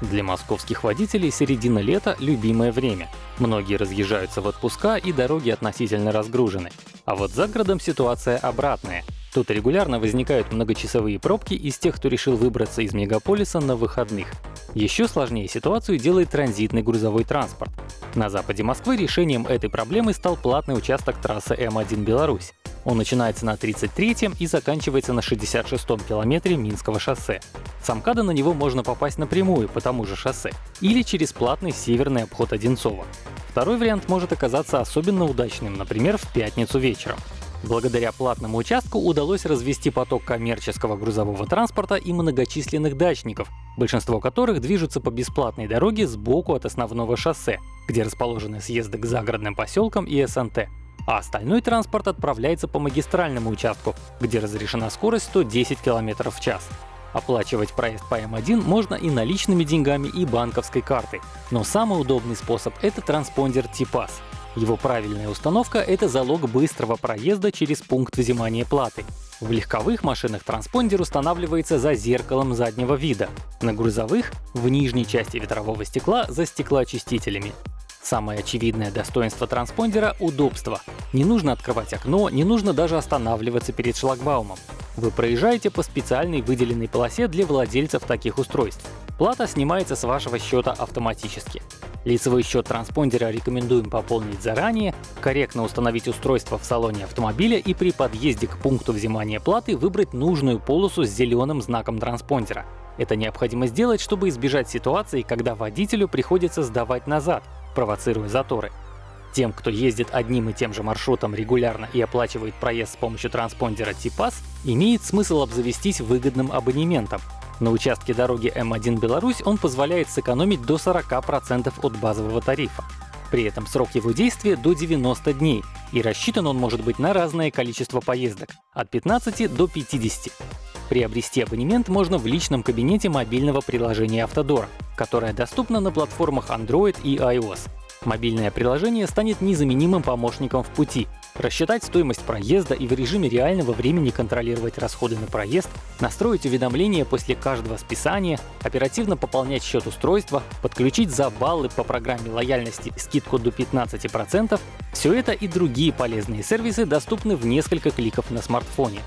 Для московских водителей середина лета — любимое время. Многие разъезжаются в отпуска и дороги относительно разгружены. А вот за городом ситуация обратная. Тут регулярно возникают многочасовые пробки из тех, кто решил выбраться из мегаполиса на выходных. Еще сложнее ситуацию делает транзитный грузовой транспорт. На западе Москвы решением этой проблемы стал платный участок трассы М1 Беларусь. Он начинается на 33-м и заканчивается на 66-м километре Минского шоссе. С МКАДа на него можно попасть напрямую по тому же шоссе или через платный северный обход Одинцова. Второй вариант может оказаться особенно удачным, например, в пятницу вечером. Благодаря платному участку удалось развести поток коммерческого грузового транспорта и многочисленных дачников, большинство которых движутся по бесплатной дороге сбоку от основного шоссе, где расположены съезды к загородным поселкам и СНТ а остальной транспорт отправляется по магистральному участку, где разрешена скорость 110 км в час. Оплачивать проезд по М1 можно и наличными деньгами, и банковской картой. Но самый удобный способ — это транспондер TPAS. Его правильная установка — это залог быстрого проезда через пункт взимания платы. В легковых машинах транспондер устанавливается за зеркалом заднего вида, на грузовых — в нижней части ветрового стекла за стеклоочистителями. Самое очевидное достоинство транспондера — удобство. Не нужно открывать окно, не нужно даже останавливаться перед шлагбаумом. Вы проезжаете по специальной выделенной полосе для владельцев таких устройств. Плата снимается с вашего счета автоматически. Лицевой счет транспондера рекомендуем пополнить заранее, корректно установить устройство в салоне автомобиля и при подъезде к пункту взимания платы выбрать нужную полосу с зеленым знаком транспондера. Это необходимо сделать, чтобы избежать ситуации, когда водителю приходится сдавать назад, провоцируя заторы. Тем, кто ездит одним и тем же маршрутом регулярно и оплачивает проезд с помощью транспондера TPAS, имеет смысл обзавестись выгодным абонементом. На участке дороги М1 Беларусь он позволяет сэкономить до 40% от базового тарифа. При этом срок его действия до 90 дней, и рассчитан он может быть на разное количество поездок — от 15 до 50. Приобрести абонемент можно в личном кабинете мобильного приложения Автодора, которое доступно на платформах Android и iOS. Мобильное приложение станет незаменимым помощником в пути. Рассчитать стоимость проезда и в режиме реального времени контролировать расходы на проезд, настроить уведомления после каждого списания, оперативно пополнять счет устройства, подключить за баллы по программе лояльности скидку до 15%, все это и другие полезные сервисы доступны в несколько кликов на смартфоне.